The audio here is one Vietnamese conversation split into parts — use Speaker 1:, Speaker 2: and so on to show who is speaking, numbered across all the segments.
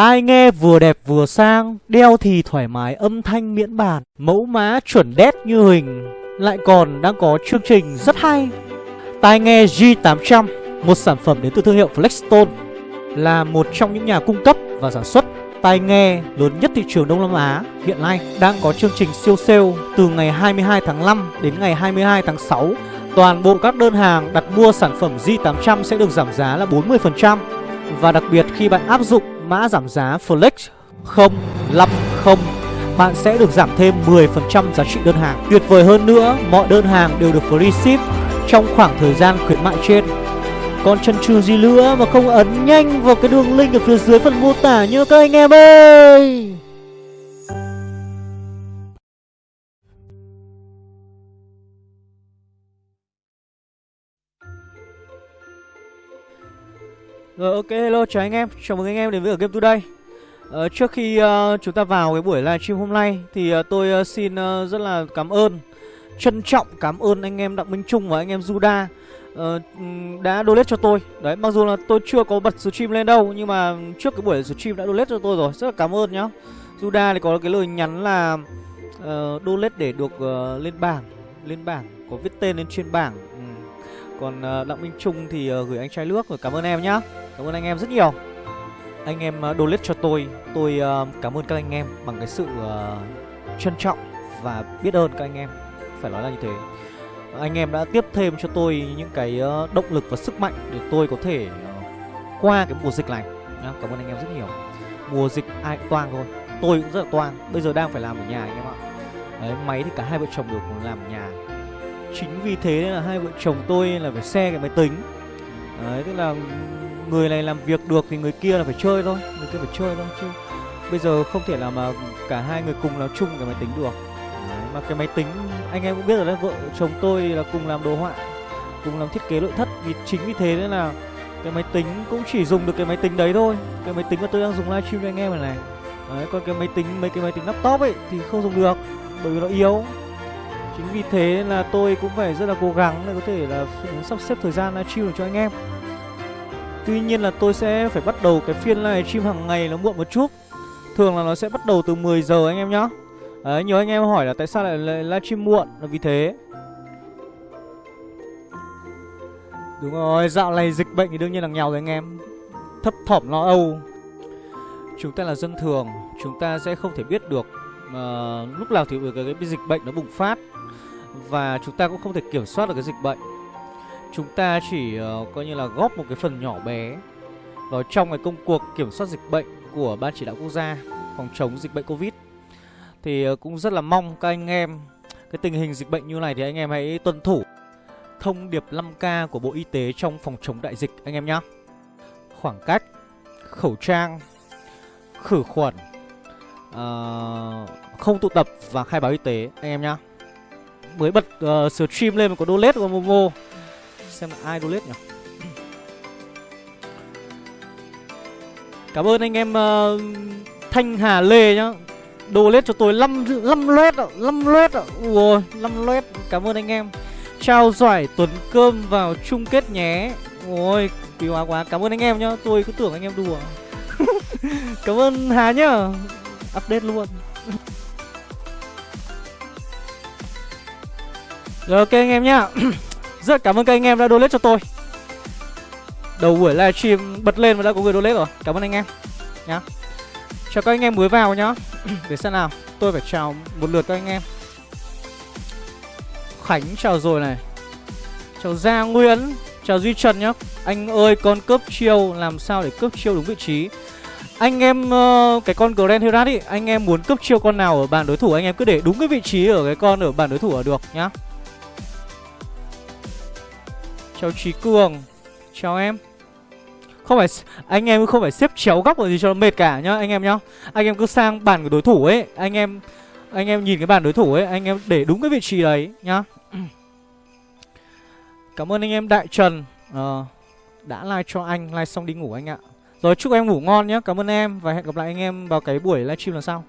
Speaker 1: Tai nghe vừa đẹp vừa sang, Đeo thì thoải mái âm thanh miễn bàn, Mẫu mã chuẩn đét như hình. Lại còn đang có chương trình rất hay, Tai nghe G800 Một sản phẩm đến từ thương hiệu Flexstone, Là một trong những nhà cung cấp và sản xuất tai nghe lớn nhất thị trường Đông Nam Á. Hiện nay đang có chương trình siêu sale từ ngày 22 tháng 5 đến ngày 22 tháng 6. Toàn bộ các đơn hàng đặt mua sản phẩm G800 sẽ được giảm giá là 40% và đặc biệt khi bạn áp dụng mã giảm giá Flex 050 bạn sẽ được giảm thêm 10% giá trị đơn hàng. Tuyệt vời hơn nữa, mọi đơn hàng đều được free ship trong khoảng thời gian khuyến mại trên. Còn chân trừ gì nữa mà không ấn nhanh vào cái đường link ở phía dưới phần mô tả nhớ các anh em ơi Rồi ok hello chào anh em, chào mừng anh em đến với ở Game Today. Ờ, Trước khi uh, chúng ta vào cái buổi livestream hôm nay Thì uh, tôi uh, xin uh, rất là cảm ơn Trân trọng cảm ơn anh em Đặng Minh Trung và anh em Juda uh, đã donate cho tôi. Đấy, mặc dù là tôi chưa có bật stream lên đâu Nhưng mà trước cái buổi stream đã donate cho tôi rồi. Rất là cảm ơn nhá. Juda thì có cái lời nhắn là uh, Donate để được uh, lên bảng Lên bảng, có viết tên lên trên bảng. Còn Đặng Minh Trung thì gửi anh trai nước rồi Cảm ơn em nhá. Cảm ơn anh em rất nhiều. Anh em ờ, donate cho tôi. Tôi uh, cảm ơn các anh em bằng cái sự uh, trân trọng và biết ơn các anh em. Phải nói là như thế. Anh em đã tiếp thêm cho tôi những cái động lực và sức mạnh để tôi có thể qua cái mùa dịch này. Nhá. Cảm ơn anh em rất nhiều. Mùa dịch ai cũng toang thôi. Tôi cũng rất là toang. Bây giờ đang phải làm ở nhà anh em ạ. Đấy, máy thì cả hai vợ chồng đều làm ở nhà. Chính vì thế là hai vợ chồng tôi là phải xe cái máy tính. Đấy, tức là người này làm việc được thì người kia là phải chơi thôi, Người kia phải chơi thôi chứ. Bây giờ không thể là mà cả hai người cùng làm chung cái máy tính được. Mà cái máy tính, anh em cũng biết rồi đấy, vợ chồng tôi là cùng làm đồ họa, cùng làm thiết kế nội thất. Vì chính vì thế nên là cái máy tính cũng chỉ dùng được cái máy tính đấy thôi. Cái máy tính mà tôi đang dùng livestream cho anh em này này. Đấy, còn cái máy tính, mấy cái máy tính laptop ấy thì không dùng được, bởi vì nó yếu. Chính vì thế là tôi cũng phải rất là cố gắng để có thể là sắp xếp thời gian livestream được cho anh em tuy nhiên là tôi sẽ phải bắt đầu cái phiên livestream hàng ngày nó muộn một chút. Thường là nó sẽ bắt đầu từ 10 giờ anh em nhá. Đấy, nhiều anh em hỏi là tại sao lại livestream muộn là vì thế. Đúng rồi, dạo này dịch bệnh thì đương nhiên là nghèo rồi anh em. Thấp thỏm lo âu. Chúng ta là dân thường Chúng ta sẽ không thể biết được uh, Lúc nào thì cái, cái, cái dịch bệnh nó bùng phát. Và chúng ta cũng không thể kiểm soát được cái dịch bệnh. Chúng ta chỉ uh, coi như là góp một cái phần nhỏ bé Vào trong cái công cuộc kiểm soát dịch bệnh Của Ban Chỉ đạo Quốc gia Phòng chống dịch bệnh Covid. Thì uh, cũng rất là mong các anh em Cái tình hình dịch bệnh như này thì anh em hãy tuân thủ Thông điệp 5K của Bộ Y tế trong phòng chống đại dịch anh em nhé Khoảng cách Khẩu trang Khử khuẩn uh, Không tụ tập và khai báo y tế anh em nhé Mới bật uh, stream lên có đô lết của Momo. Xem là ai donate nhỉ Cảm ơn anh em uh, Thanh Hà Lê nhá Đồ lết cho tôi 5 5 loét ạ, 5 loét ạ. Ủa 5 loét Cảm ơn anh em. Trao giải tuần cơm vào chung kết nhé. Ôi, quý hóa quá. Cảm ơn anh em nhá. Tôi cứ tưởng anh em đùa. Cảm ơn Hà nhá. Update luôn. Rồi ok anh em nhá. Rất cảm ơn các anh em đã donate cho tôi. Đầu buổi livestream bật lên và đã có người donate rồi. Cảm ơn anh em nhá. Chào các anh em mới vào nhá. Để xem nào. Tôi phải chào một lượt các anh em. Khánh chào rồi này. Chào Gia Nguyễn Chào Duy Trần nhá. Anh ơi con cướp chiêu. Làm sao để cướp chiêu đúng vị trí? Anh em uh, Cái con Grand Herat ý Anh em muốn cướp chiêu con nào ở bàn đối thủ? Anh em cứ để đúng cái vị trí ở cái con ở bàn đối thủ là được nhá. Chào Trí Cường. Chào em. Không phải anh em không phải xếp chéo góc gì cho nó mệt cả nhá anh em nhá. Anh em cứ sang bàn của đối thủ ấy anh em anh em nhìn cái bàn đối thủ ấy anh em để đúng cái vị trí đấy nhá. Cảm ơn anh em đại trần. À, đã like cho anh like xong đi ngủ anh ạ. Rồi chúc em ngủ ngon nhé cảm ơn em và hẹn gặp lại anh em vào cái buổi livestream lần sau.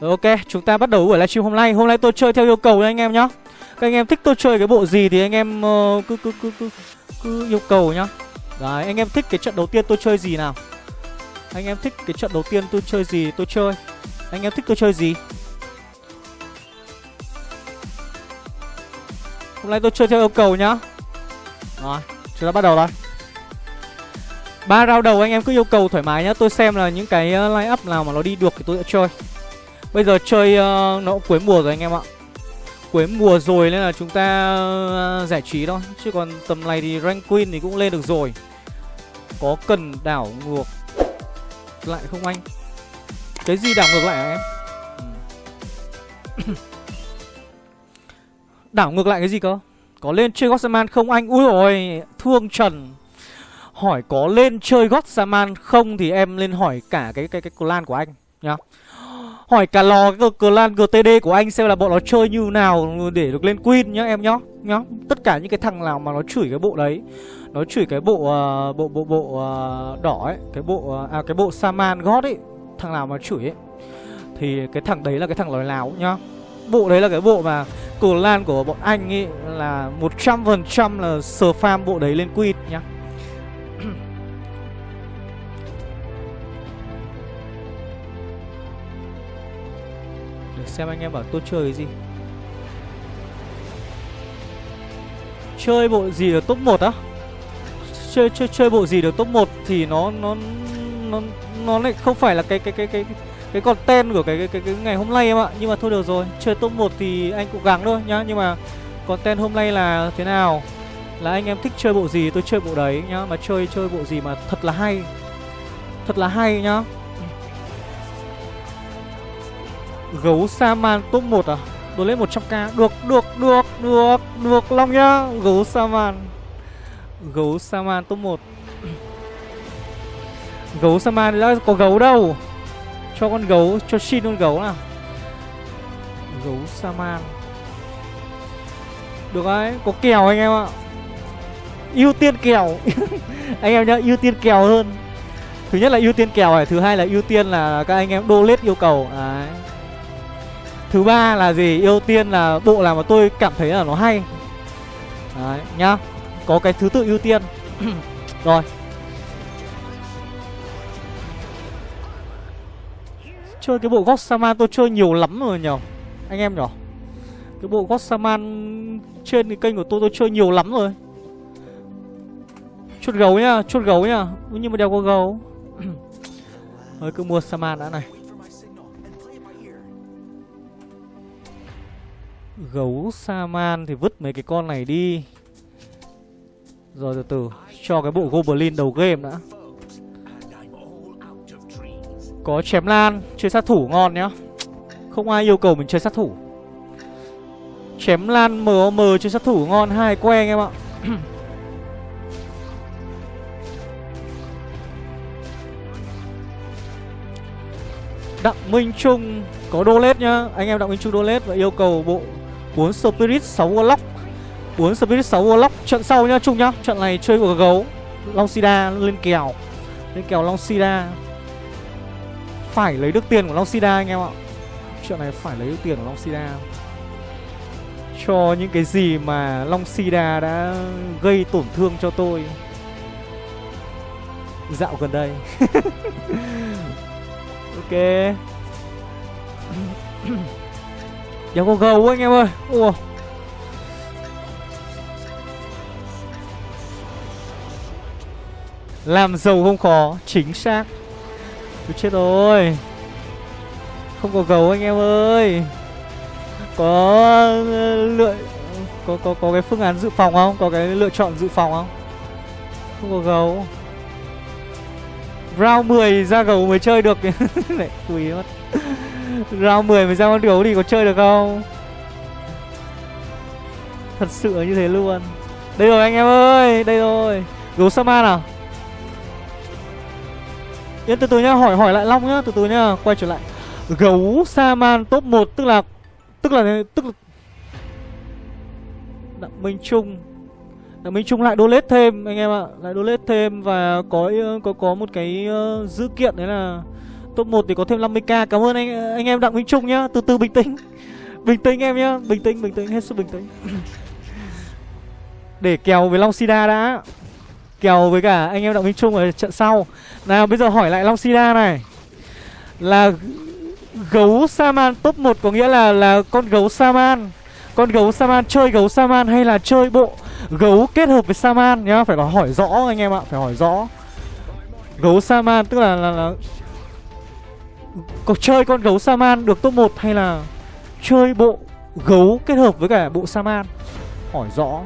Speaker 1: Rồi ok chúng ta bắt đầu buổi livestream hôm nay. Hôm nay tôi chơi theo yêu cầu nha anh em nhá các anh em thích tôi chơi cái bộ gì thì anh em uh, cứ, cứ cứ cứ cứ yêu cầu nhá. Đấy anh em thích cái trận đầu tiên tôi chơi gì nào? Anh em thích cái trận đầu tiên tôi chơi gì tôi chơi? Anh em thích tôi chơi gì? Hôm nay tôi chơi theo yêu cầu nhá. Rồi Chúng ta bắt đầu thôi ba round đầu anh em cứ yêu cầu thoải mái nhá. Tôi xem là những cái ờ, line up nào mà nó đi được thì tôi sẽ chơi. Bây giờ chơi uh, nó cũng cuối mùa rồi anh em ạ. Cuối mùa rồi nên là chúng ta uh, giải trí thôi. Chứ còn tầm này thì rank queen thì cũng lên được rồi. Có cần đảo ngược lại không anh? Cái gì đảo ngược lại hả em? Ừ. Đảo ngược lại cái gì cơ? Có lên chơi Gotsaman không anh? Ui ôi thương Trần Hỏi có lên chơi Gotsaman không Thì em lên hỏi cả cái cái cái clan của anh nhá. Hỏi cả lò cái clan GTD của anh xem là bọn nó chơi như nào để được lên Queen nhá em nhá nhá. Tất cả những cái thằng nào mà nó chửi cái bộ đấy Nó chửi cái bộ uh, bộ bộ bộ uh, đỏ ấy Cái bộ uh, à cái bộ Saman God ấy Thằng nào mà chửi ấy Thì cái thằng đấy là cái thằng lòi láo nhá. Bộ đấy là cái bộ mà clan của bọn anh ấy là 100% là sờ farm bộ đấy lên Queen nhá. Xem anh em bảo tôi chơi cái gì Chơi bộ gì được top 1 á Chơi chơi chơi bộ gì được top 1 thì nó nó nó nó lại không phải là cái cái cái cái cái content của cái cái, cái cái ngày hôm nay em ạ. Nhưng mà thôi được rồi, chơi top 1 thì anh cũng gắng thôi nhá, nhưng mà content hôm nay là thế nào? Là anh em thích chơi bộ gì tôi chơi bộ đấy nhá, mà chơi chơi bộ gì mà thật là hay. Thật là hay nhá. Gấu Saman top 1 à? Đồ lên 100k Được, được, được, được, được Long nhá. Gấu Saman. Gấu Saman top 1 Gấu Saman đã có gấu đâu? Cho con gấu, cho xin con gấu nào. Gấu Saman. Được đấy, có kèo anh em ạ. Ưu tiên kèo. Anh em nhá, ưu tiên kèo hơn. Thứ nhất là ưu tiên kèo này Thứ hai là ưu tiên là các anh em đô lết yêu cầu. Đấy. Thứ ba là gì? Ưu tiên là bộ nào mà tôi cảm thấy là nó hay. Đấy, nhá. Có cái thứ tự ưu tiên. Rồi. Chơi cái bộ Gossaman tôi chơi nhiều lắm rồi nhở. Anh em nhở Cái bộ Gossaman trên cái kênh của tôi tôi chơi nhiều lắm rồi. Chốt gấu nhá, chốt gấu nhá. Nhưng mà đeo có gấu. Thôi cứ mua Saman đã này. Gấu Saman thì vứt mấy cái con này đi. Rồi từ từ, Cho cái bộ Goblin đầu game đã. Có chém lan, Chơi sát thủ ngon nhá. Không ai yêu cầu mình chơi sát thủ. Chém lan MOM chơi sát thủ ngon, Hai que anh em ạ. Đặng Minh Trung có đô lết nhá. Anh em Đặng Minh Trung đô lết và yêu cầu bộ 4 Spirit 6 Warlock. 4 Spirit 6 Warlock, Trận sau nhá, chung nhá. Trận này chơi của gấu, Long Sida lên kèo. Lên kèo Long Sida. Phải lấy được tiền của Long Sida anh em ạ. Trận này phải lấy được tiền của Long Sida. Cho những cái gì mà Long Sida đã gây tổn thương cho tôi. Dạo gần đây. Ok. Đéo có gấu anh em ơi. Ủa? Làm giàu không khó Chính xác. Tôi chết rồi. Không có gấu anh em ơi. Có ờ, lựa có, có có cái phương án dự phòng không? Có cái lựa chọn dự phòng không? Không có gấu Round 10 ra gấu mới chơi được. Lại quý mất. Round 10 mới ra con gấu thì có chơi được không? Thật sự như thế luôn. Đây rồi anh em ơi Đây rồi. Gấu Sama à? Yên từ từ nhá Hỏi hỏi lại Long nhá Từ từ nhá Quay trở lại. Gấu Saman top 1 Tức là Tức là Tức là Đặng Minh Trung. Đặng Minh Trung lại đô lết thêm anh em ạ. Lại đô lết thêm Và có có có một cái ờ, uh, dữ kiện đấy là Top 1 thì có thêm 50k Cảm ơn anh anh em Đặng Minh Trung nhá. Từ từ bình tĩnh. Bình tĩnh em nhá. Bình tĩnh bình tĩnh hết sức bình tĩnh. Để kèo với Long Sida đã. Kèo với cả anh em Đặng Minh Trung ở trận sau. Nào bây giờ hỏi lại Long Sida này. Là gấu Saman top 1 có nghĩa là là con gấu Saman. Con gấu Saman chơi gấu Saman hay là chơi bộ gấu kết hợp với Saman nhá? Phải có hỏi rõ anh em ạ, phải hỏi rõ. Gấu Saman tức là là, là có chơi con gấu Saman được top 1 hay là chơi bộ gấu kết hợp với cả bộ Saman? Hỏi rõ.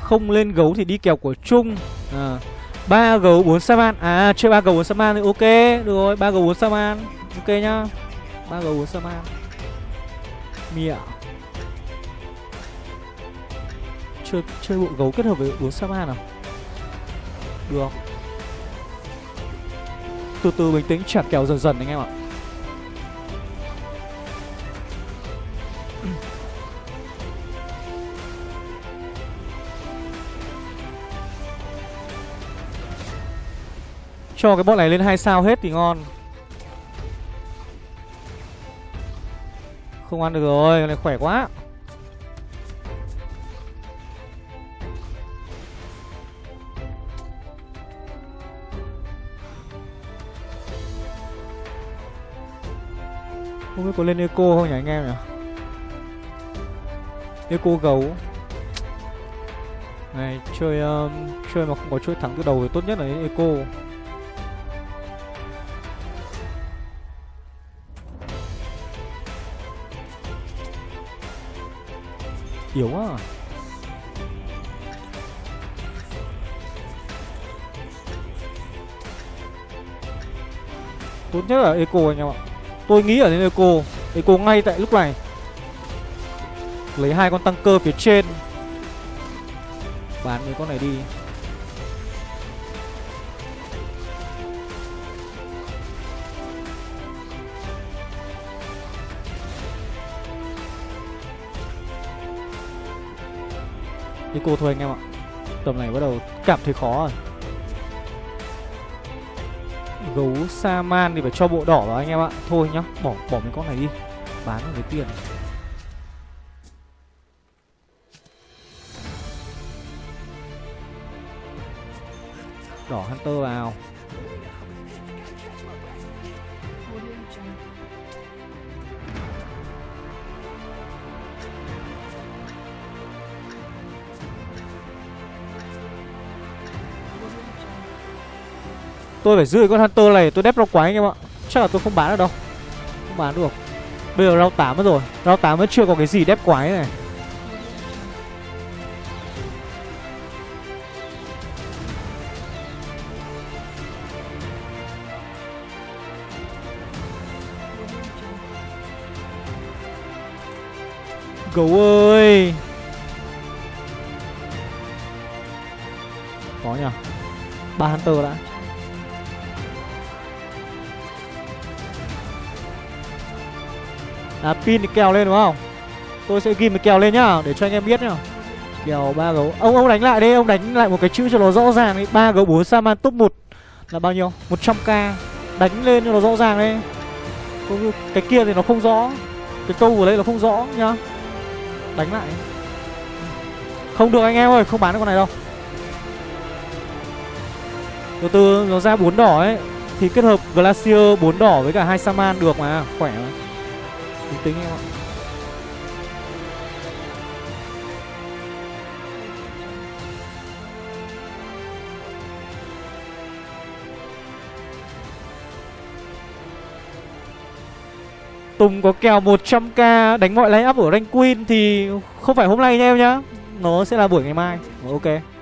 Speaker 1: Không lên gấu thì đi kèo của Trung. À, 3 gấu 4 Saman. À chơi ba gấu 4 Saman thì ok. Được rồi ba gấu 4 Saman. Ok nhá ba gấu của Saman Mịa Chơi, chơi bộ gấu kết hợp với uống Saman nào Được. Từ từ bình tĩnh chả kèo dần dần anh em ạ. Cho cái bọn này lên hai sao hết thì ngon. Không ăn được rồi, Con này khỏe quá. Không biết có lên eco không nhỉ anh em nhỉ? Eco gấu. Này chơi um, Chơi mà không có chuỗi thắng từ đầu thì tốt nhất là eco. Yếu quá à. Tốt nhất là Eco anh em ạ. Tôi nghĩ ở đến Eco. Eco ngay tại lúc này. Lấy hai con tăng cơ phía trên. Bán mấy con này đi. Cô thôi anh em ạ. Tầm này bắt đầu cảm thấy khó rồi. Gấu Saman thì phải cho bộ đỏ vào anh em ạ. Thôi nhá, bỏ bỏ mấy con này đi. Bán lấy tiền. Đỏ Hunter vào. Tôi phải giữ con Hunter này, tôi đép rau quái anh em ạ. Chắc là tôi không bán được đâu. Không bán được. Bây giờ rau 8 mất rồi. Rau 8 vẫn chưa có cái gì đép quái này. Gấu ơi! Có nhỉ ba Hunter đã. À pin thì kèo lên đúng không? Tôi sẽ ghi một kèo lên nhá, Để cho anh em biết nhá. Kèo ba gấu. Ông ông đánh lại đi Ông đánh lại một cái chữ cho nó rõ ràng đi. Ba gấu 4 Saman top 1 Là bao nhiêu? 100k Đánh lên cho nó rõ ràng đi. Cái kia thì nó không rõ. Cái câu của đây là không rõ nhá. Đánh lại. Không được anh em ơi, Không bán được con này đâu. Từ từ, nó ra bốn đỏ ấy. Thì kết hợp Glacier bốn đỏ với cả hai Saman được mà, Khỏe mà. Bình tĩnh em ạ. Tùng có kèo 100k đánh mọi line up ở rank queen thì không phải hôm nay nha em nhá. Nó sẽ là buổi ngày mai. Ờ, ok.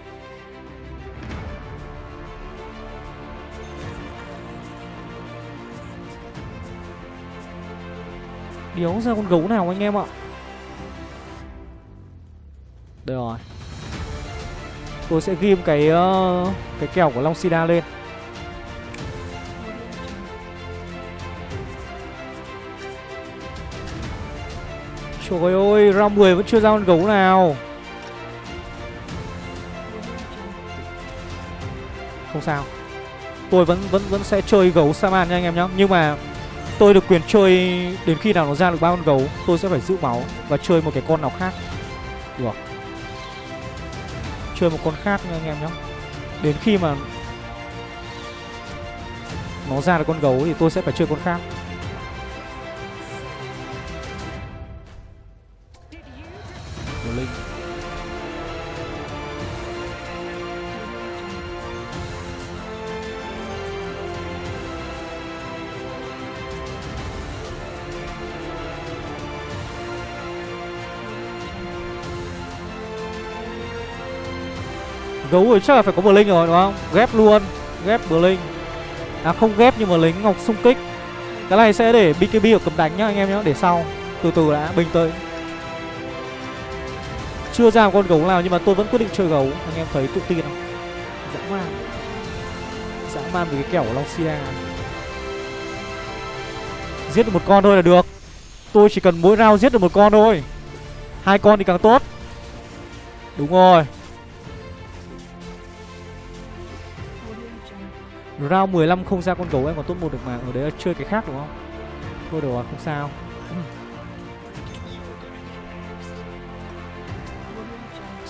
Speaker 1: Điếu ra con gấu nào anh em ạ? Đây rồi. Tôi sẽ ghim cái uh, cái kèo của Long Sida lên. Trời ơi, round 10 vẫn chưa ra con gấu nào. Không sao. Tôi vẫn vẫn vẫn sẽ chơi gấu Saman nha anh em nhá. Nhưng mà tôi được quyền chơi đến khi nào nó ra được ba con gấu, Tôi sẽ phải giữ máu và chơi một cái con nào khác. Được. Chơi một con khác nha anh em nhé. Đến khi mà Nó ra được con gấu thì tôi sẽ phải chơi con khác. Gấu rồi, chắc là phải có bờ linh rồi, đúng không? Ghép luôn, Ghép bờ linh À không ghép nhưng mà lính ngọc xung kích. Cái này sẽ để BKB ở cầm đánh nhá, anh em nhá, Để sau. Từ từ đã, bình tới Chưa ra một con gấu nào nhưng mà tôi vẫn quyết định chơi gấu, Anh em thấy tự tin không? Dã man. Dã man với cái kẻo Long Sia Giết được một con thôi là được. Tôi chỉ cần mỗi round giết được một con thôi. Hai con thì càng tốt. Đúng rồi. Round 15 không ra con gấu em còn tốt một được mà. Ở đấy là chơi cái khác đúng không? Thôi được rồi không sao.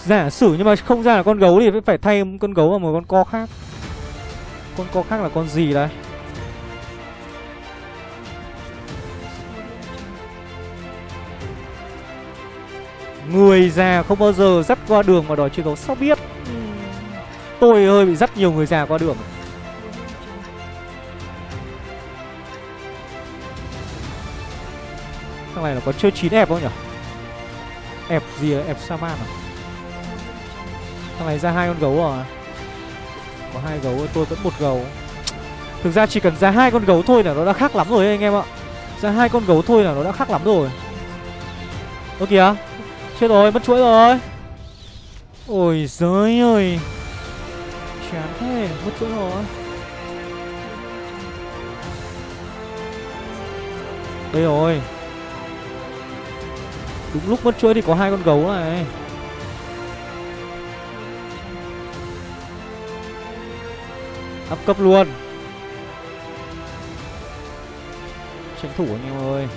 Speaker 1: Giả sử nhưng mà không ra là con gấu thì phải thay con gấu vào một con co khác. Con co khác là con gì đây? Người già không bao giờ dắt qua đường mà đòi chơi gấu Sao biết? Tôi hơi bị dắt nhiều người già qua đường Thằng này là có chơi chín ép không nhỉ? Ép gì là ép Saman à? Thằng này ra hai con gấu rồi Có hai gấu, tôi vẫn một gấu. Thực ra chỉ cần ra hai con gấu thôi là nó đã khác lắm rồi anh em ạ. Ra hai con gấu thôi là nó đã khác lắm rồi. Ơ kìa, Chết rồi, mất chuỗi rồi. Ôi giới ơi. Chán thế, mất chuỗi rồi. Đây rồi. Đúng lúc mất chuỗi thì có hai con gấu này. Áp cấp luôn. Tranh thủ anh em ơi.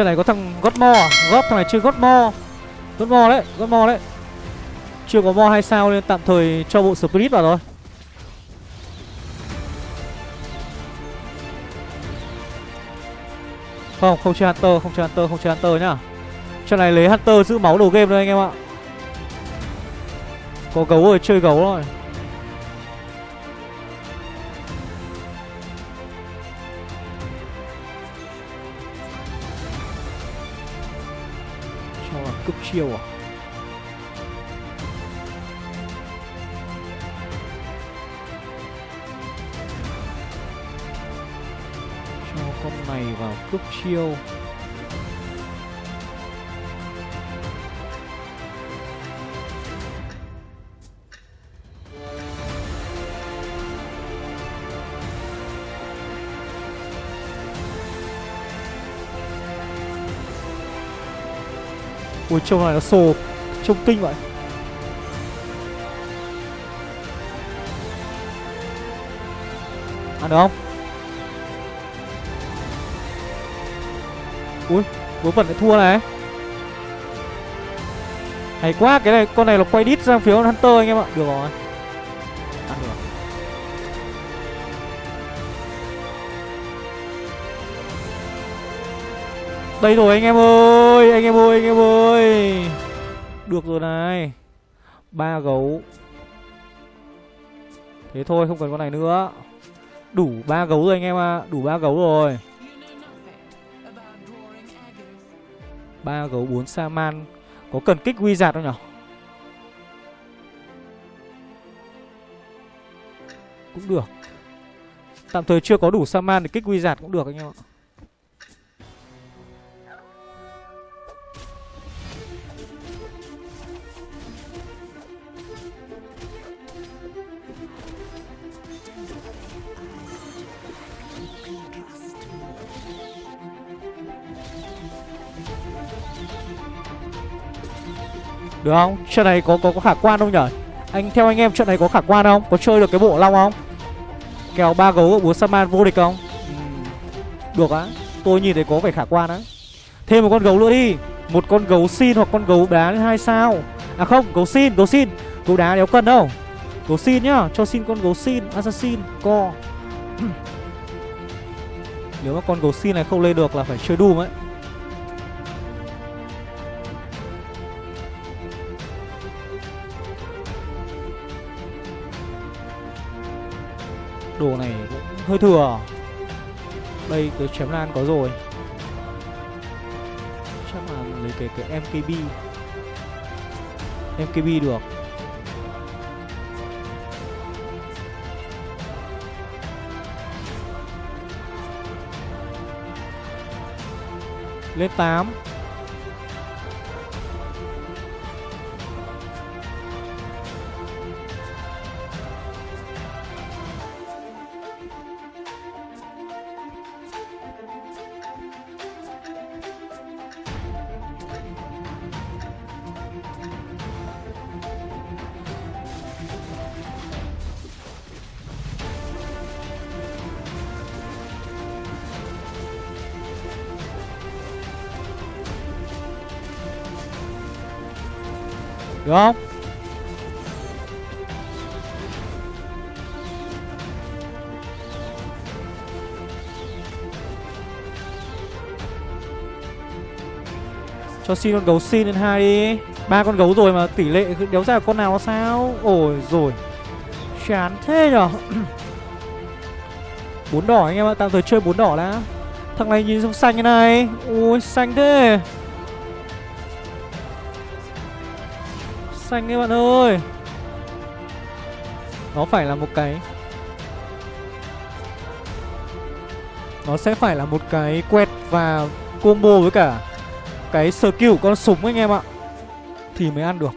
Speaker 1: Trận này có thằng gót mo à? Gót thằng này chưa gót mo Gót mo đấy, gót mo đấy. Chưa có mo hay sao nên tạm thời cho bộ Spirit vào rồi. Không, không chơi Hunter, không chơi Hunter, không chơi Hunter nhá. Trận này lấy Hunter giữ máu đầu game thôi anh em ạ. Có gấu rồi, chơi gấu rồi. Chiều à? Cho con này vào cướp chiêu. Ui trông này nó sồ, Trông kinh vậy. Ăn được không? Ui Vớ vẩn lại thua này. Hay quá, cái này, Con này nó quay đít sang phía Hunter anh em ạ. Được rồi. Đây rồi anh em ơi, Anh em ơi, anh em ơi. Được rồi này. Ba gấu. Thế thôi, không cần con này nữa. Đủ ba gấu rồi anh em ạ à. Đủ ba gấu rồi. Ba gấu bốn sa man. Có cần kích wizard không nhở? Cũng được. Tạm thời chưa có đủ sa man thì kích wizard cũng được anh em ạ. Được không? Trận này có có có khả quan không nhở? Anh theo anh em trận này có khả quan không? Có chơi được cái bộ long không? Kèo ba gấu búa Saman vô địch không? Ừ. Được á. Tôi nhìn thấy có vẻ khả quan á. Thêm một con gấu nữa đi. Một con gấu xin hoặc con gấu đá hai sao. À không, gấu xin, gấu xin. Gấu đá đéo cần đâu. Gấu xin nhá, cho xin con gấu xin, assassin, co. Nếu mà con gấu xin này không lên được là phải chơi Doom ấy. Đồ này cũng hơi thừa. Đây, cái chém lan có rồi. Chắc là lấy cái cái MKB MKB được. Lên 8 Được không? Cho xin con gấu xin lên hai đi. Ba con gấu rồi mà tỷ lệ đéo ra con nào sao? Ôi rồi Chán thế nhở? Bốn đỏ anh em ạ, Tạm thời chơi bốn đỏ đã. Thằng này nhìn xong xanh như này. Ôi xanh thế. Xanh các bạn ơi. Nó phải là một cái, Nó sẽ phải là một cái quẹt và combo với cả Cái skill của con súng anh em ạ. Thì mới ăn được.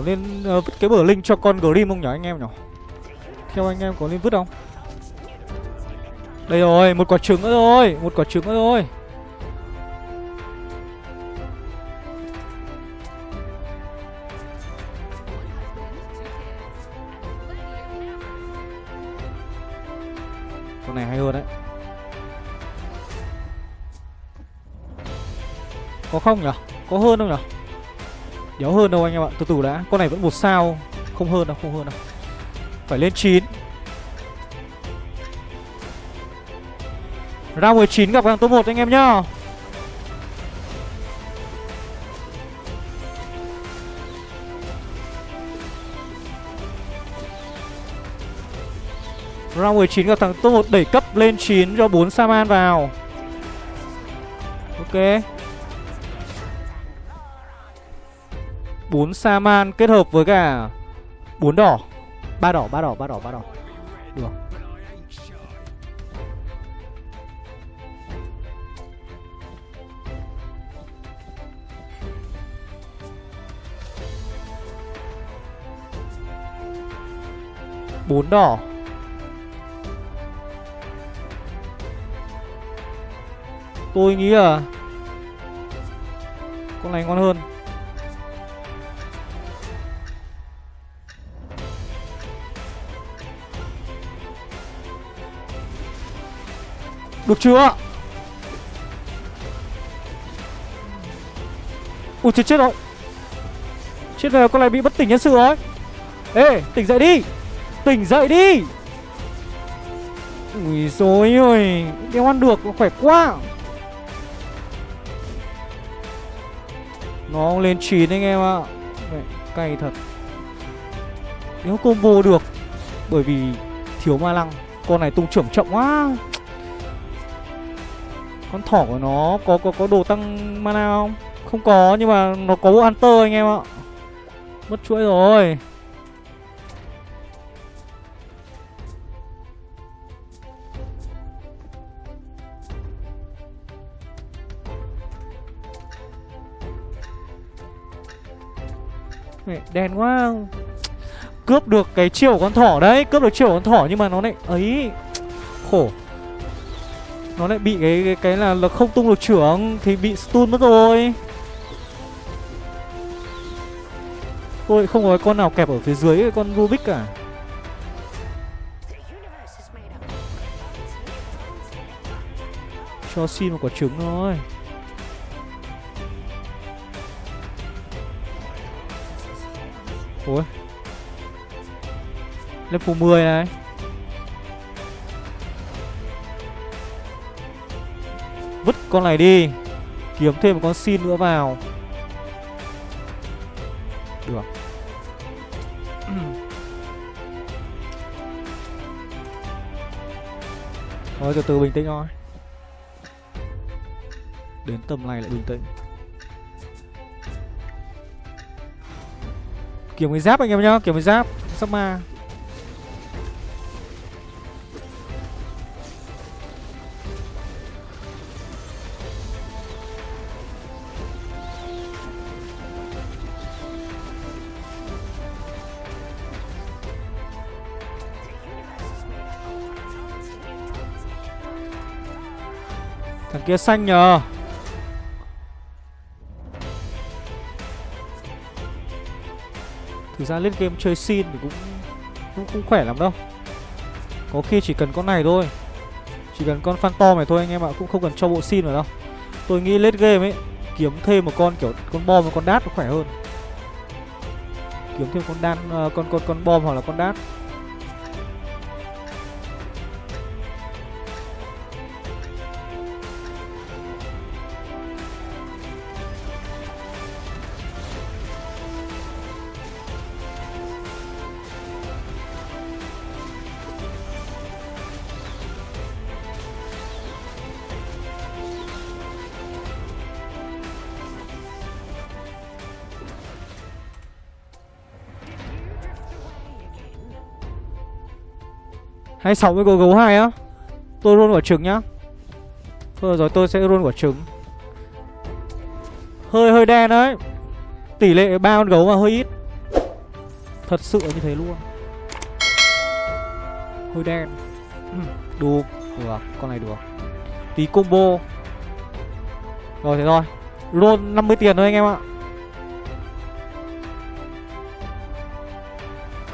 Speaker 1: Có nên uh, vứt cái bờ linh cho con Grim không nhỉ anh em nhỉ? Theo anh em có nên vứt không? Đây rồi một quả trứng nữa rồi Một quả trứng nữa rồi Con này hay hơn đấy. Có không nhỉ? Có hơn không nhỉ? Đéo hơn đâu anh em ạ. Từ từ đã. Con này vẫn một sao. Không hơn đâu, Không hơn đâu. Phải lên 9 Round 19 gặp hàng top 1 anh em nhá. Round 19 gặp thằng top 1 đẩy cấp lên 9 cho 4 Saman vào. Ok. 4 Saman kết hợp với cả 4 đỏ. Ba đỏ, ba đỏ, ba đỏ, ba đỏ. Được bốn đỏ. Tôi nghĩ là Con này ngon hơn. Được chưa? Ui, chết chết rồi. Chết rồi, con này bị bất tỉnh nhân sự rồi. Ê, tỉnh dậy đi. Tỉnh dậy đi. Ui dối ơi Đeo ăn được khỏe quá. Nó lên 9 anh em ạ. Cay thật. Nếu combo được, Bởi vì thiếu ma lăng, Con này tung trưởng chậm quá con thỏ của nó có có có đồ tăng mana không? Không có nhưng mà nó có bộ Hunter anh em ạ. Mất chuỗi rồi. Mẹ, đen quá. Cướp được cái chiều con thỏ đấy Cướp được chiều con thỏ nhưng mà nó lại ấy. Khổ. Nó lại bị cái cái, cái là, là không tung được trưởng Thì bị stun mất rồi. Tôi không có con nào kẹp ở phía dưới cái con Rubik cả. Cho xin một quả trứng thôi. Ôi. Level 10 này. Con này đi. Kiếm thêm một con xin nữa vào. Được. Thôi, từ từ bình tĩnh thôi. Đến tầm này lại bình tĩnh. Kiếm cái giáp anh em nhá, Kiếm cái giáp Sắp ma. Thằng kia xanh nhờ. Thực ra lên game chơi xin thì cũng cũng không khỏe lắm đâu. Có khi chỉ cần con này thôi. Chỉ cần con Phantom này thôi anh em ạ Cũng không cần cho bộ xin vào đâu. Tôi nghĩ lết game ấy Kiếm thêm một con kiểu con bom và con đát nó khỏe hơn. Kiếm thêm con đan uh, con con con bom hoặc là con đát. Hay sáu mươi có gấu hai á. Tôi luôn quả trứng nhá. Thôi rồi, tôi sẽ luôn quả trứng. Hơi hơi đen đấy. Tỷ lệ ba con gấu mà hơi ít. Thật sự như thế luôn. Hơi đen. Ừ, được Được, con này được. Tí combo. Rồi, thế thôi. Roll 50 tiền thôi anh em ạ.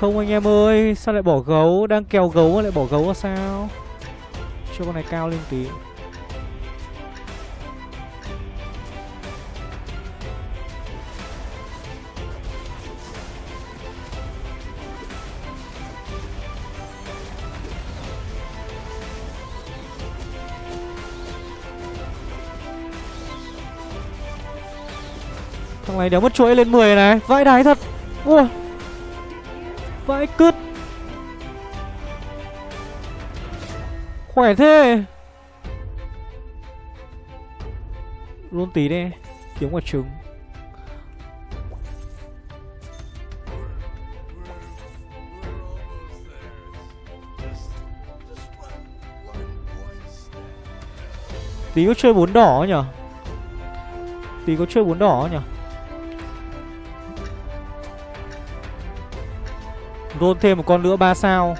Speaker 1: Không anh em ơi, Sao lại bỏ gấu? Đang kèo gấu mà lại bỏ gấu là sao? Cho con này cao lên tí. Thằng này đéo mất chuỗi lên 10 này. Vãi đái thật. Ui Vãi cứt. Khỏe thế. Luôn tí đi Kiếm quả trứng. Tí có chơi bốn đỏ nhở? Tí có chơi bốn đỏ nhở? Roll thêm một con nữa 3 sao.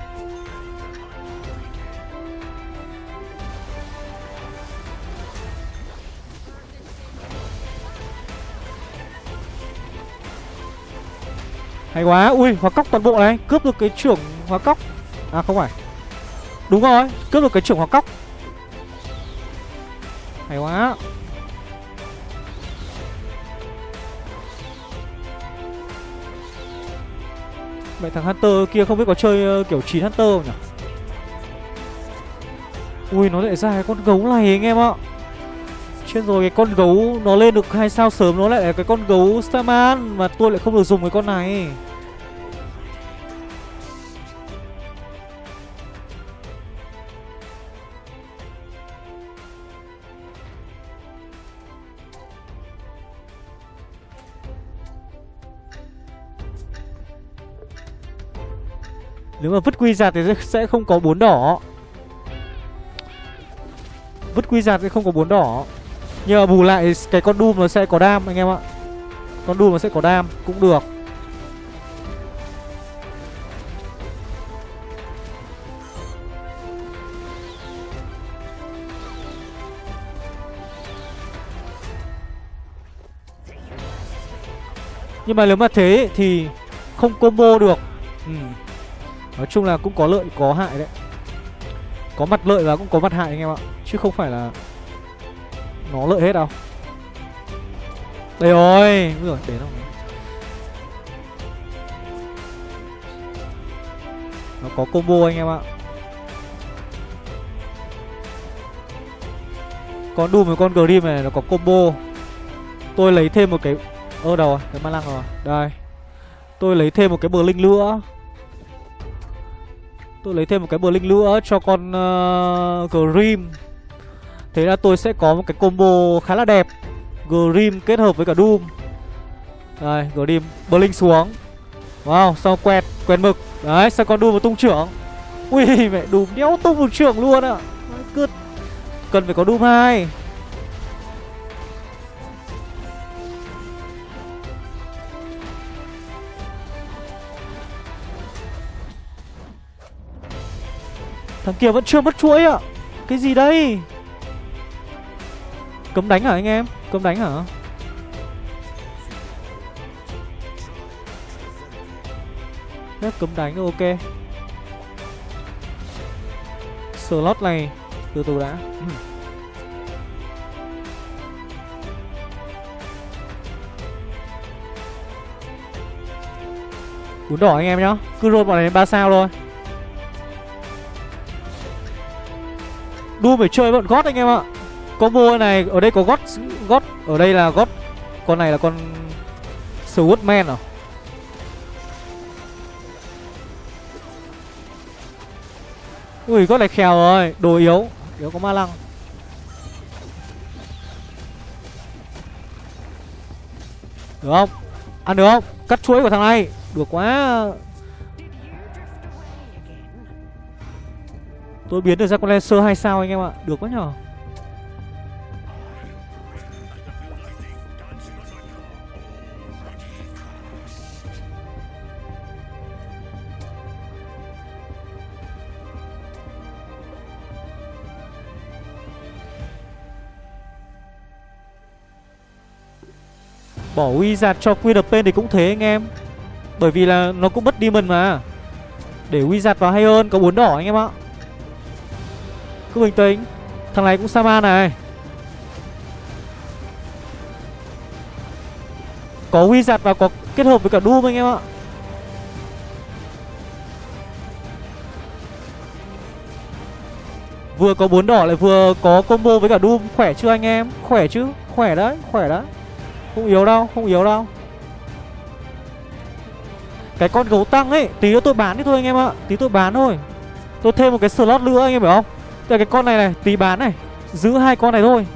Speaker 1: Hay quá. Ui, hóa cóc toàn bộ này. Cướp được cái trưởng hóa cóc. À không phải. Đúng rồi, Cướp được cái trưởng hóa cóc. Hay quá. Vậy thằng Hunter kia không biết có chơi ờ, kiểu 9 Hunter không nhỉ? Ui, nó lại ra cái con gấu này anh em ạ Chết rồi, cái con gấu nó lên được hai sao sớm nó lại là cái con gấu Starman Mà tôi lại không được dùng cái con này Nếu mà vứt quy giạt thì sẽ không có bốn đỏ. Vứt quy giạt thì không có bốn đỏ. Nhưng mà bù lại cái con Doom nó sẽ có đam, anh em ạ. Con Doom nó sẽ có đam, Cũng được. Nhưng mà nếu mà thế thì không combo được. Ừ. Nói chung là cũng có lợi có hại đấy. Có mặt lợi và cũng có mặt hại anh em ạ. Chứ không phải là Nó lợi hết đâu. Đây rồi rồi để không Nó có combo anh em ạ. Con Doom với con Grim này nó có combo. Tôi lấy thêm một cái Ơ đâu rồi, cái ma lăng rồi. Đây. Tôi lấy thêm một cái bờ linh nữa. Tôi lấy thêm một cái Blink nữa cho con uh, Grim. Thế là tôi sẽ có một cái combo khá là đẹp. Grim kết hợp với cả Doom. Đây, Grim Blink xuống. Wow, sau quẹt, quẹt mực. Đấy, sao con Doom vào tung trưởng? Ui, mẹ Doom đéo tung một trưởng luôn ạ. À. Cần phải có Doom 2 Thằng kia vẫn chưa mất chuỗi ạ. Cái gì đây? Cấm đánh hả anh em? Cấm đánh hả? Phép cấm đánh, ok. Slot này, Từ từ đã. Bún đỏ anh em nhá. Cứ roll bọn này ba sao thôi. Doom phải chơi bọn gót anh em ạ. Combo này, Ở đây có gót gót, Ở đây là gót. Con này là con Swordman à? Ui, gót này khèo rồi, Đồ yếu Yếu có ma lăng. Được không? Ăn được không? Cắt chuối của thằng này, Được quá. Tôi biến được ra con Lancer 2 sao anh em ạ? Được quá nhở? Bỏ Wizard cho Queen thì cũng thế anh em. Bởi vì là nó cũng mất Demon mà. Để Wizard vào hay hơn, Có bốn đỏ anh em ạ cứ bình tĩnh. Thằng này cũng Saman này. Có huy giặt và có kết hợp với cả Doom anh em ạ. Vừa có bốn đỏ lại vừa có combo với cả Doom. Khỏe chưa anh em? Khỏe chứ? Khỏe đấy Khỏe đấy. Không yếu đâu, Không yếu đâu. Cái con gấu tăng ấy, Tí nữa tôi bán đi thôi anh em ạ. Tí tôi bán thôi. Tôi thêm một cái slot nữa anh em hiểu không? Đây cái con này này tí bán này. Giữ hai con này thôi.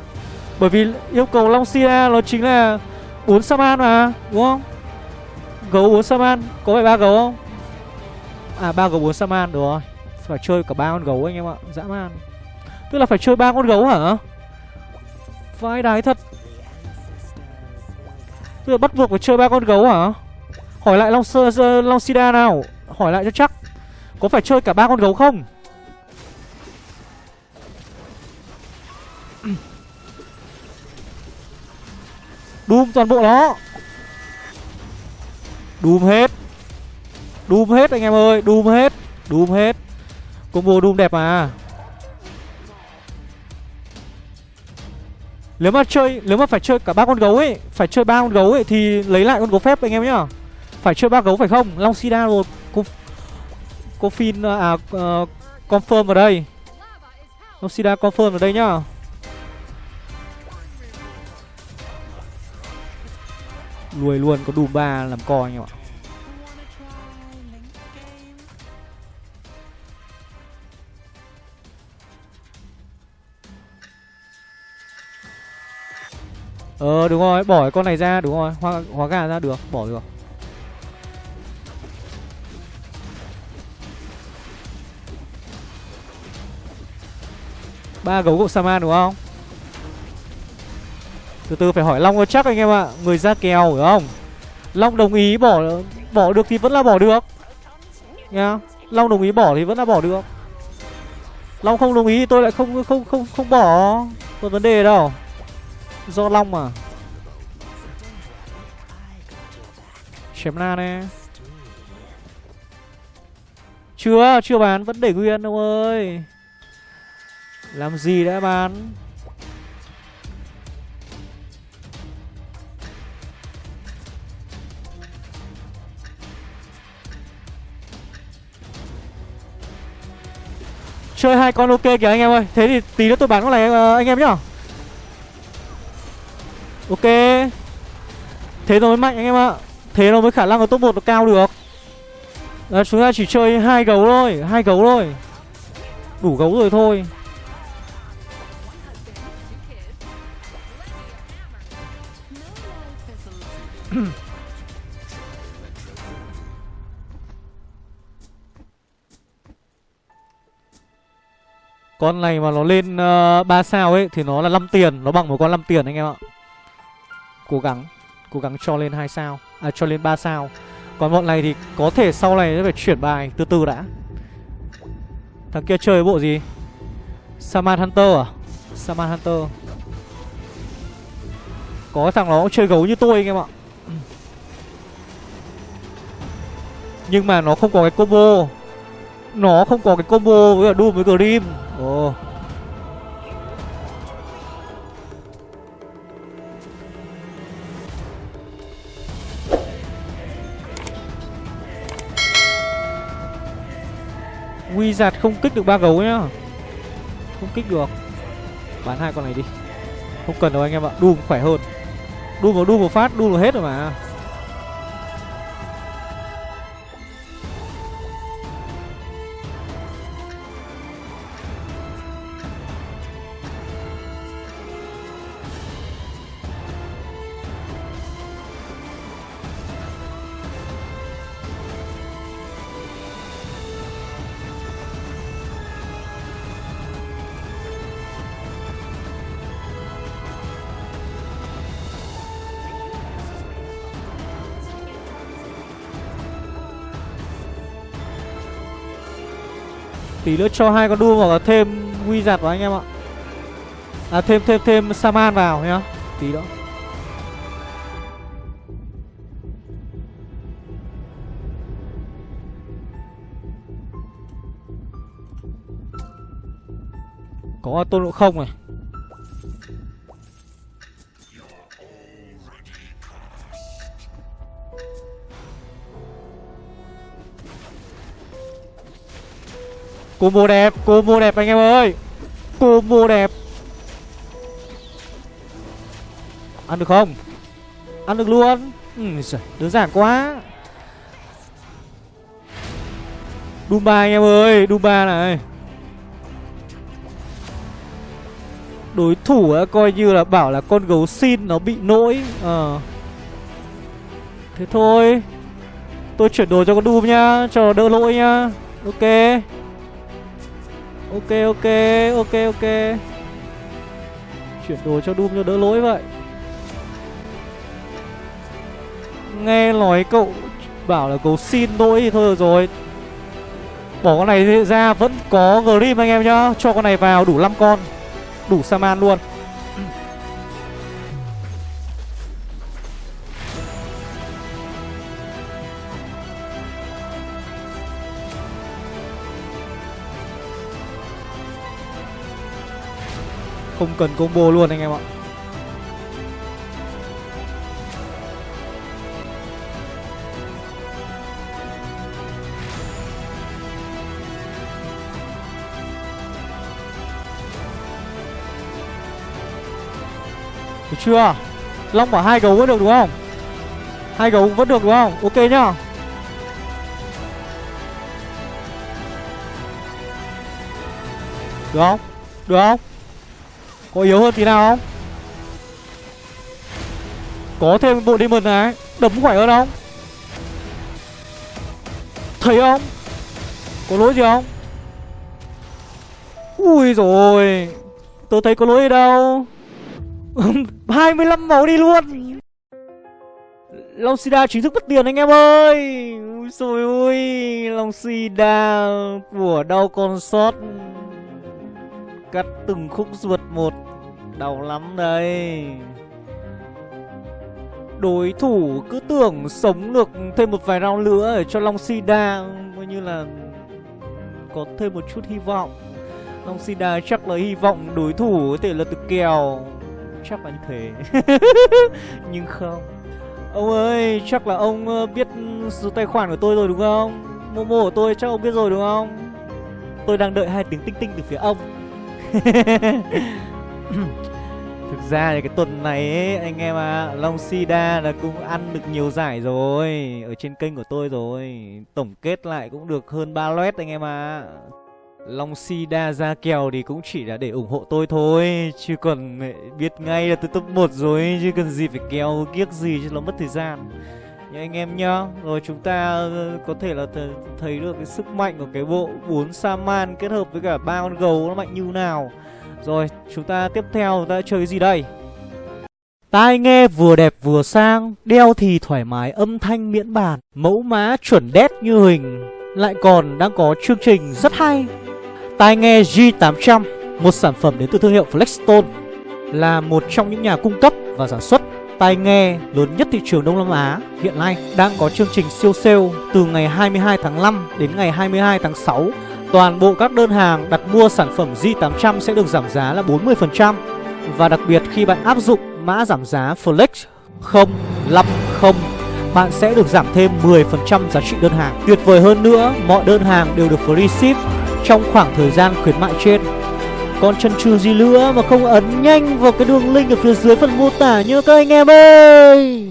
Speaker 1: Bởi vì yêu cầu Long Sia nó chính là bốn Saman mà Đúng không? Gấu bốn Saman Có phải ba gấu không? À ba gấu bốn Saman được rồi. Phải chơi cả ba con gấu anh em ạ Dã man. Tức là phải chơi ba con gấu hả? Vai đái thật. Tức là bắt buộc phải chơi ba con gấu hả? Hỏi lại Long, Long Sida nào? Hỏi lại cho chắc. Có phải chơi cả ba con gấu không? Doom toàn bộ nó. Doom hết. Doom hết anh em ơi Doom hết Doom hết. Combo Doom đẹp mà. Nếu mà chơi Nếu mà phải chơi cả ba con gấu ấy Phải chơi ba con gấu ấy Thì lấy lại con gấu phép anh em nhá. Phải chơi ba gấu phải không? Long Sida rồi Cô, cô fin À uh, Confirm ở đây. Long Sida confirm ở đây nhá. Lùi luôn có đủ ba làm co anh em ạ Ờ đúng rồi, bỏ con này ra đúng rồi, hóa hóa gà ra được, bỏ được. Ba gấu của Saman đúng không? Từ từ phải hỏi Long cho chắc anh em ạ. Người ra kèo hiểu không? Long đồng ý bỏ bỏ được thì vẫn là bỏ được. Nha. Long đồng ý bỏ thì vẫn là bỏ được. Long không đồng ý thì tôi lại không không không không bỏ. Có vấn đề đâu. Do Long mà. Chém na nè. Chưa, chưa bán, vẫn để nguyên đâu ơi. Làm gì đã bán? Chơi hai con ok kìa anh em ơi. Thế thì tí nữa tôi bán con này ờ, anh em nhá. Ok. Thế nó mới mạnh anh em ạ. Thế nó mới khả năng ở top 1 nó cao được. Đấy, chúng ta chỉ chơi hai gấu thôi hai gấu thôi. Đủ gấu rồi thôi. Con này mà nó lên ờ, uh, 3 sao ấy Thì nó là 5 tiền Nó bằng một con 5 tiền anh em ạ. Cố gắng Cố gắng cho lên 2 sao À cho lên 3 sao. Còn bọn này thì có thể sau này sẽ phải chuyển bài Từ từ đã. Thằng kia chơi bộ gì? Saman Hunter à? Saman Hunter. Có thằng nó cũng chơi gấu như tôi anh em ạ. Nhưng mà nó không có cái combo. Nó không có cái combo với cả Doom với Grim. Ồ. Wizard không kích được ba gấu nhá. Không kích được. Bán hai con này đi. Không cần đâu anh em ạ Doom khỏe hơn. Doom vào Doom một phát Doom vào hết rồi mà Tí nữa cho hai con đua hoặc là thêm giặt vào anh em ạ. À thêm thêm thêm Saman vào nhá. Tí đó, Có tôn ngộ không này. Combo đẹp Combo đẹp anh em ơi. Combo đẹp. Ăn được không? Ăn được luôn. Ừ, Đơn giản quá. Dumba anh em ơi Dumba này. Đối thủ ấy, coi như là bảo là con gấu xin nó bị nỗi à. Thế thôi. Tôi chuyển đồ cho con Doom nhá Cho nó đỡ lỗi nhá. Ok. Ok ok ok ok. Chuyển đồ cho Doom cho đỡ lỗi vậy. Nghe nói cậu bảo là cậu xin lỗi thì thôi được rồi. Bỏ con này ra, vẫn có Grim anh em nhá. Cho con này vào đủ 5 con, Đủ Saman luôn. Không cần combo luôn anh em ạ. Được chưa? Long bảo hai gấu vẫn được đúng không? Hai gấu vẫn được đúng không? Ok nhá. Được không? Được không? Có yếu hơn tí nào không? Có thêm bộ demon này, Đấm khỏe hơn không? Thấy không? Có lỗi gì không? Ui rồi Tôi thấy có lỗi ở đâu. 25 máu đi luôn. Long Sida chính thức mất tiền anh em ơi. Ui xôi ui Long Sida của đau con sót. Cắt từng khúc ruột một. Đau lắm đây. Đối thủ cứ tưởng sống được thêm một vài round nữa để cho Long Sida Coi như là có thêm một chút hy vọng. Long Sida chắc là hy vọng đối thủ có thể là được kèo. Chắc là như thế. Nhưng không. Ông ơi, chắc là ông ờ, biết số tài khoản của tôi rồi đúng không? Momo của tôi chắc ông biết rồi đúng không? Tôi đang đợi hai tiếng tinh tinh từ phía ông. Thực ra thì cái tuần này ấy, anh em à, Long Sida là cũng ăn được nhiều giải rồi. Ở trên kênh của tôi rồi. Tổng kết lại cũng được hơn 3 loét anh em à Long Sida ra kèo thì cũng chỉ là để ủng hộ tôi thôi. Chứ còn eh, biết ngay là tôi top 1 rồi. Chứ cần gì phải kèo kiếc gì cho nó mất thời gian nhá anh em nhá. Rồi chúng ta ờ, có thể là th thấy được cái sức mạnh của cái bộ 4 Saman kết hợp với cả ba con gấu nó mạnh như nào. Rồi chúng ta tiếp theo chúng ta chơi cái gì đây? Tai nghe vừa đẹp vừa sang Đeo thì thoải mái âm thanh miễn bàn Mẫu má chuẩn đét như hình. Lại còn đang có chương trình rất hay. Tai nghe G800, một sản phẩm đến từ thương hiệu Flexstone, là một trong những nhà cung cấp và sản xuất tai nghe lớn nhất thị trường Đông Nam Á hiện nay đang có chương trình siêu sale từ ngày 22 tháng 5 đến ngày 22 tháng 6. Toàn bộ các đơn hàng đặt mua sản phẩm Z800 sẽ được giảm giá là 40% và đặc biệt khi bạn áp dụng mã giảm giá Flex 050 bạn sẽ được giảm thêm 10% giá trị đơn hàng. Tuyệt vời hơn nữa, mọi đơn hàng đều được free ship trong khoảng thời gian khuyến mại trên còn chân trừ gì nữa mà không ấn nhanh vào cái đường link ở phía dưới phần mô tả nhớ các anh em ơi.